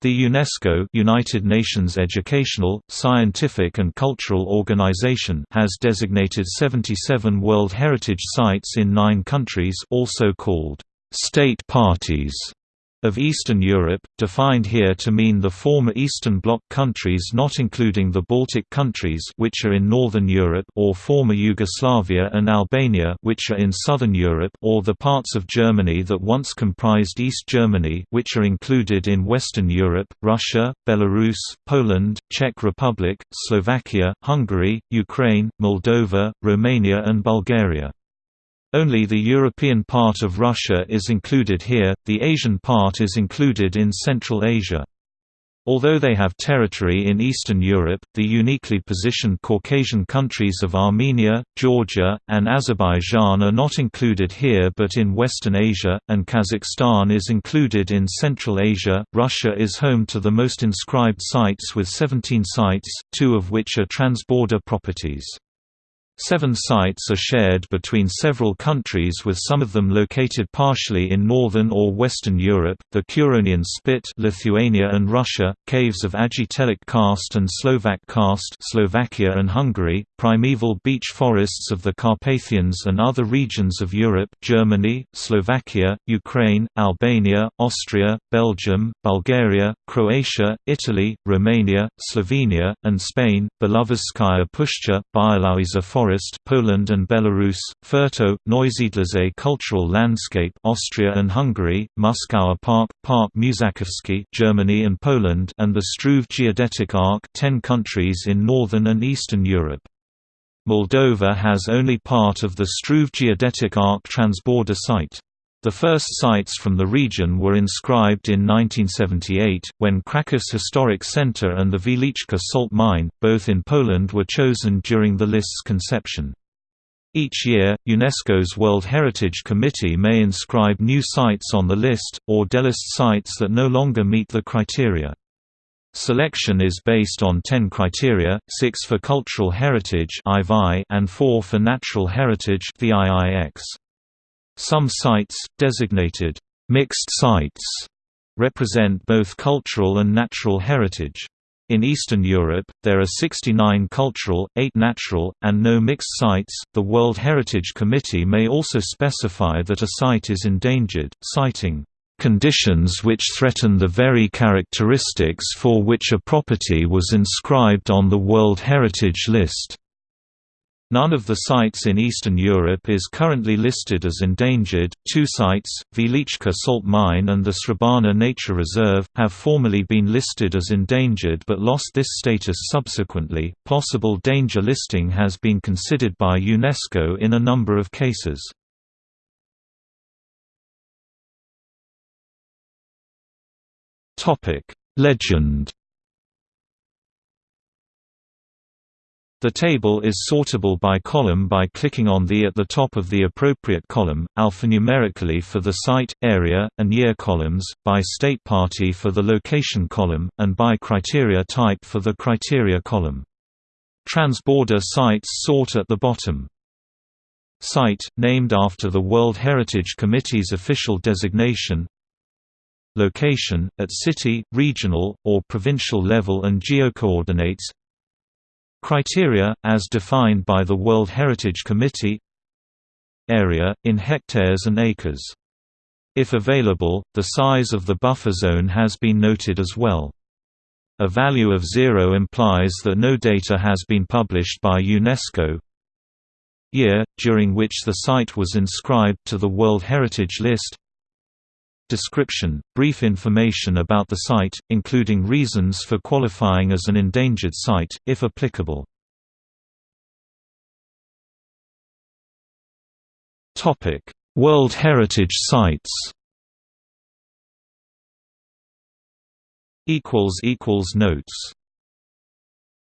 The UNESCO United Nations Educational, Scientific and Cultural Organization has designated 77 World Heritage Sites in nine countries also called «state parties» of Eastern Europe, defined here to mean the former Eastern Bloc countries not including the Baltic countries which are in Northern Europe or former Yugoslavia and Albania which are in Southern Europe or the parts of Germany that once comprised East Germany which are included in Western Europe, Russia, Belarus, Poland, Czech Republic, Slovakia, Hungary, Ukraine, Moldova, Romania and Bulgaria. Only the European part of Russia is included here, the Asian part is included in Central Asia. Although they have territory in Eastern Europe, the uniquely positioned Caucasian countries of Armenia, Georgia, and Azerbaijan are not included here but in Western Asia, and Kazakhstan is included in Central Asia. Russia is home to the most inscribed sites with 17 sites, two of which are transborder properties. Seven sites are shared between several countries with some of them located partially in northern or western Europe, the Curonian Spit Lithuania and Russia, caves of Aggtelek karst and Slovak karst Slovakia and Hungary, primeval beech forests of the Carpathians and other regions of Europe Germany, Slovakia, Ukraine, Albania, Austria, Belgium, Bulgaria, Croatia, Italy, Romania, Slovenia, and Spain, Belovezhskaya Pushcha, Białowieża forest Forest Poland and Belarus, Fertő, Neusiedlersee Cultural Landscape Austria and Hungary, Muskauer Park, Park Mużakowski Germany and Poland and the Struve Geodetic Arc 10 countries in northern and eastern Europe. Moldova has only part of the Struve Geodetic Arc transborder site. The first sites from the region were inscribed in 1978, when Krakow's Historic Center and the Wieliczka salt mine, both in Poland were chosen during the list's conception. Each year, UNESCO's World Heritage Committee may inscribe new sites on the list, or delist sites that no longer meet the criteria. Selection is based on 10 criteria, 6 for cultural heritage and 4 for natural heritage VIIX. Some sites, designated mixed sites, represent both cultural and natural heritage. In Eastern Europe, there are 69 cultural, 8 natural, and no mixed sites. The World Heritage Committee may also specify that a site is endangered, citing conditions which threaten the very characteristics for which a property was inscribed on the World Heritage List. None of the sites in Eastern Europe is currently listed as endangered. Two sites, Wieliczka Salt Mine and the Srebarna Nature Reserve, have formerly been listed as endangered but lost this status subsequently. Possible danger listing has been considered by UNESCO in a number of cases. Topic: Legend The table is sortable by column by clicking on the at the top of the appropriate column, alphanumerically for the site, area, and year columns, by state party for the location column, and by criteria type for the criteria column. Transborder sites sort at the bottom. Site, named after the World Heritage Committee's official designation Location, at city, regional, or provincial level and geocoordinates Criteria, as defined by the World Heritage Committee Area, in hectares and acres. If available, the size of the buffer zone has been noted as well. A value of zero implies that no data has been published by UNESCO. Year, during which the site was inscribed to the World Heritage List Description – Brief information about the site, including reasons for qualifying as an endangered site, if applicable. World Heritage Sites Notes